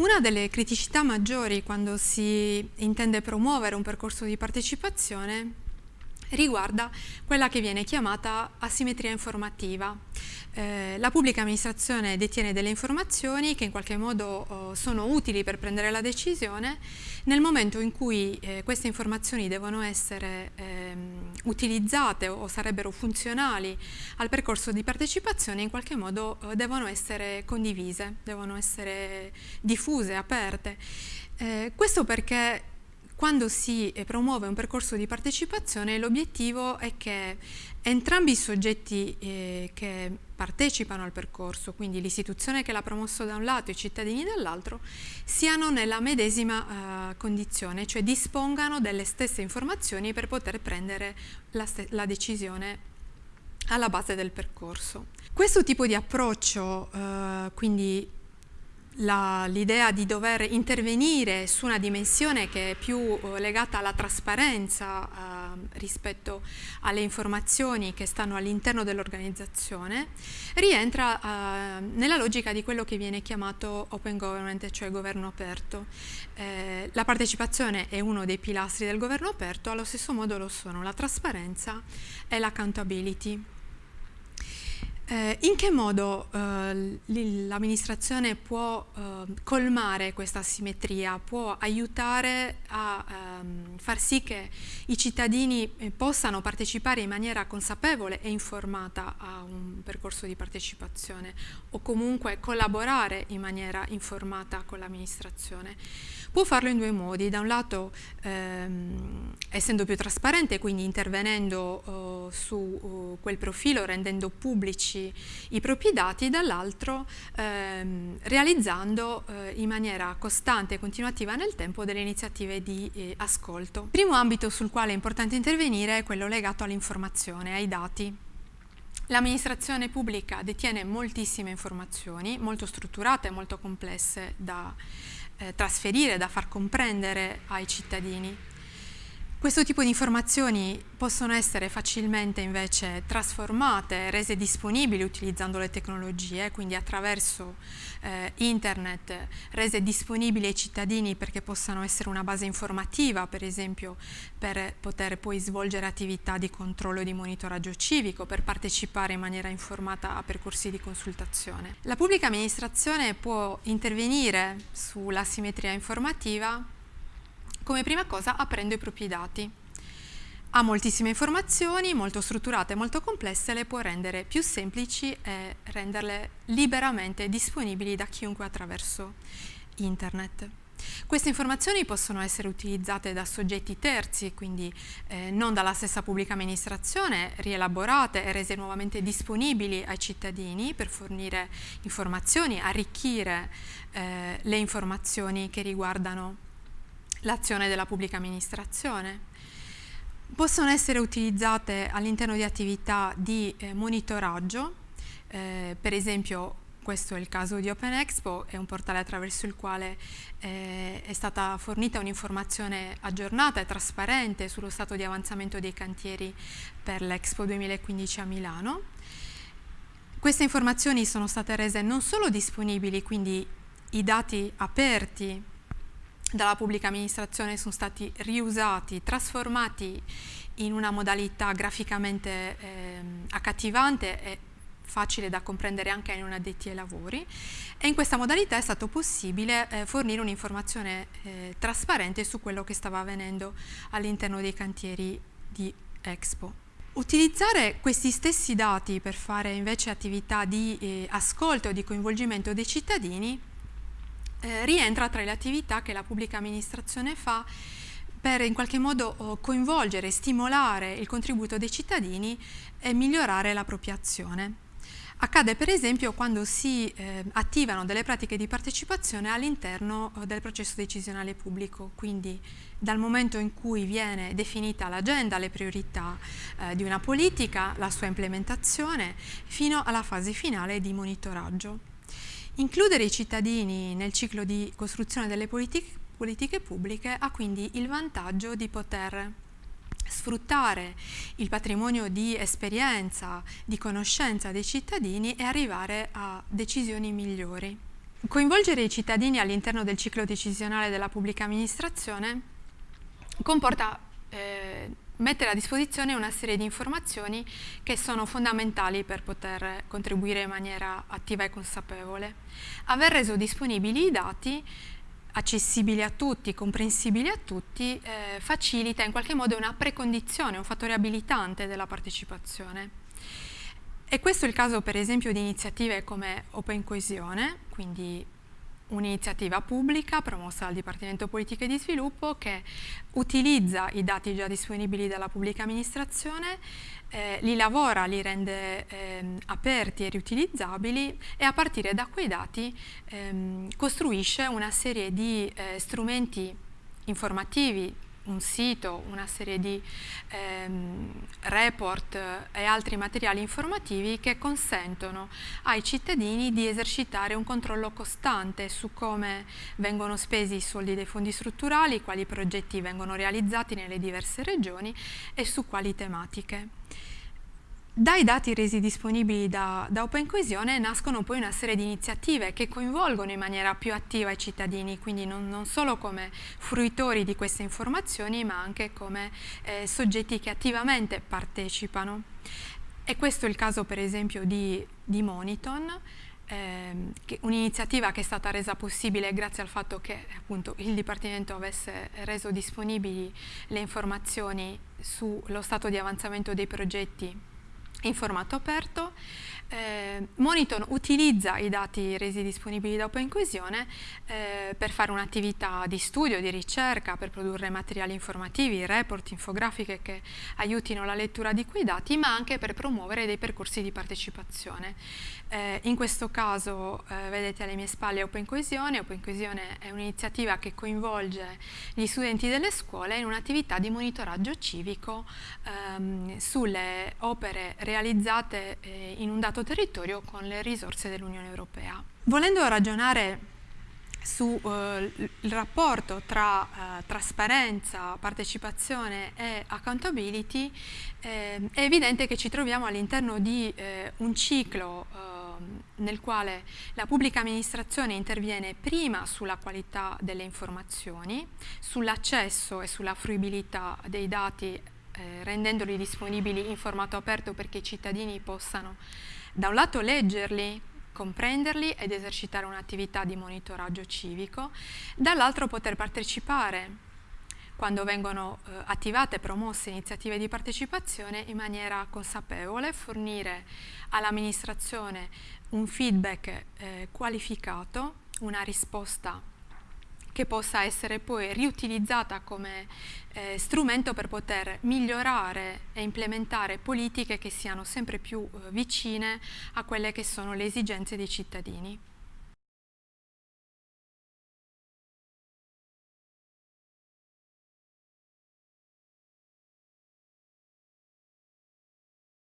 Una delle criticità maggiori quando si intende promuovere un percorso di partecipazione riguarda quella che viene chiamata asimmetria informativa. Eh, la pubblica amministrazione detiene delle informazioni che in qualche modo oh, sono utili per prendere la decisione, nel momento in cui eh, queste informazioni devono essere eh, utilizzate o, sarebbero funzionali al percorso di partecipazione, in qualche modo oh, devono essere condivise, devono essere diffuse, aperte. Eh, questo perché quando si eh, promuove un percorso di partecipazione l'obiettivo è che entrambi i soggetti eh, che partecipano al percorso, quindi l'istituzione che l'ha promosso da un lato e i cittadini dall'altro, siano nella medesima eh, condizione, cioè dispongano delle stesse informazioni per poter prendere la, la decisione alla base del percorso. Questo tipo di approccio, eh, quindi l'idea di dover intervenire su una dimensione che è più uh, legata alla trasparenza uh, rispetto alle informazioni che stanno all'interno dell'organizzazione rientra uh, nella logica di quello che viene chiamato open government, cioè governo aperto. Eh, la partecipazione è uno dei pilastri del governo aperto, allo stesso modo lo sono la trasparenza e l'accountability. Eh, in che modo eh, l'amministrazione può eh, colmare questa asimmetria, può aiutare a ehm, far sì che i cittadini eh, possano partecipare in maniera consapevole e informata a un percorso di partecipazione o comunque collaborare in maniera informata con l'amministrazione? Può farlo in due modi, da un lato ehm, essendo più trasparente, quindi intervenendo uh, su uh, quel profilo, rendendo pubblici i propri dati, dall'altro ehm, realizzando eh, in maniera costante e continuativa nel tempo delle iniziative di eh, ascolto. Il primo ambito sul quale è importante intervenire è quello legato all'informazione, ai dati. L'amministrazione pubblica detiene moltissime informazioni, molto strutturate e molto complesse da eh, trasferire, da far comprendere ai cittadini. Questo tipo di informazioni possono essere facilmente invece trasformate, rese disponibili utilizzando le tecnologie, quindi attraverso eh, internet, rese disponibili ai cittadini perché possano essere una base informativa, per esempio per poter poi svolgere attività di controllo e di monitoraggio civico, per partecipare in maniera informata a percorsi di consultazione. La pubblica amministrazione può intervenire sulla simmetria informativa come prima cosa aprendo i propri dati. Ha moltissime informazioni, molto strutturate e molto complesse, le può rendere più semplici e renderle liberamente disponibili da chiunque attraverso internet. Queste informazioni possono essere utilizzate da soggetti terzi, quindi eh, non dalla stessa pubblica amministrazione, rielaborate e rese nuovamente disponibili ai cittadini per fornire informazioni, arricchire eh, le informazioni che riguardano l'azione della pubblica amministrazione. Possono essere utilizzate all'interno di attività di eh, monitoraggio, eh, per esempio questo è il caso di Open Expo, è un portale attraverso il quale eh, è stata fornita un'informazione aggiornata e trasparente sullo stato di avanzamento dei cantieri per l'Expo 2015 a Milano. Queste informazioni sono state rese non solo disponibili, quindi i dati aperti dalla pubblica amministrazione sono stati riusati, trasformati in una modalità graficamente eh, accattivante e facile da comprendere anche ai non addetti ai lavori e in questa modalità è stato possibile eh, fornire un'informazione eh, trasparente su quello che stava avvenendo all'interno dei cantieri di Expo. Utilizzare questi stessi dati per fare invece attività di eh, ascolto e di coinvolgimento dei cittadini eh, rientra tra le attività che la pubblica amministrazione fa per in qualche modo coinvolgere, stimolare il contributo dei cittadini e migliorare la propria azione. Accade per esempio quando si eh, attivano delle pratiche di partecipazione all'interno eh, del processo decisionale pubblico, quindi dal momento in cui viene definita l'agenda, le priorità eh, di una politica, la sua implementazione, fino alla fase finale di monitoraggio. Includere i cittadini nel ciclo di costruzione delle politiche, politiche pubbliche ha quindi il vantaggio di poter sfruttare il patrimonio di esperienza, di conoscenza dei cittadini e arrivare a decisioni migliori. coinvolgere i cittadini all'interno del ciclo decisionale della pubblica amministrazione comporta eh, mettere a disposizione una serie di informazioni che sono fondamentali per poter contribuire in maniera attiva e consapevole. Aver reso disponibili i dati accessibili a tutti, comprensibili a tutti, eh, facilita in qualche modo una precondizione, un fattore abilitante della partecipazione. E questo è il caso per esempio di iniziative come Open Coesione, quindi un'iniziativa pubblica promossa dal Dipartimento Politiche di Sviluppo che utilizza i dati già disponibili dalla pubblica amministrazione, eh, li lavora, li rende eh, aperti e riutilizzabili e a partire da quei dati ehm, costruisce una serie di eh, strumenti informativi un sito, una serie di ehm, report e altri materiali informativi che consentono ai cittadini di esercitare un controllo costante su come vengono spesi i soldi dei fondi strutturali, quali progetti vengono realizzati nelle diverse regioni e su quali tematiche. Dai dati resi disponibili da, da Open Coesione nascono poi una serie di iniziative che coinvolgono in maniera più attiva i cittadini, quindi non, non solo come fruitori di queste informazioni ma anche come eh, soggetti che attivamente partecipano. E questo è il caso per esempio di, di Moniton, ehm, un'iniziativa che è stata resa possibile grazie al fatto che appunto, il Dipartimento avesse reso disponibili le informazioni sullo stato di avanzamento dei progetti in formato aperto. Eh, Monitor utilizza i dati resi disponibili da Open Coesione eh, per fare un'attività di studio, di ricerca, per produrre materiali informativi, report, infografiche che aiutino la lettura di quei dati, ma anche per promuovere dei percorsi di partecipazione. Eh, in questo caso eh, vedete alle mie spalle Open Coesione. Open Coesione è un'iniziativa che coinvolge gli studenti delle scuole in un'attività di monitoraggio civico ehm, sulle opere realizzate eh, in un dato territorio con le risorse dell'Unione Europea. Volendo ragionare sul eh, rapporto tra eh, trasparenza, partecipazione e accountability, eh, è evidente che ci troviamo all'interno di eh, un ciclo eh, nel quale la pubblica amministrazione interviene prima sulla qualità delle informazioni, sull'accesso e sulla fruibilità dei dati eh, rendendoli disponibili in formato aperto perché i cittadini possano da un lato leggerli, comprenderli ed esercitare un'attività di monitoraggio civico, dall'altro poter partecipare quando vengono eh, attivate e promosse iniziative di partecipazione in maniera consapevole, fornire all'amministrazione un feedback eh, qualificato, una risposta che possa essere poi riutilizzata come eh, strumento per poter migliorare e implementare politiche che siano sempre più eh, vicine a quelle che sono le esigenze dei cittadini.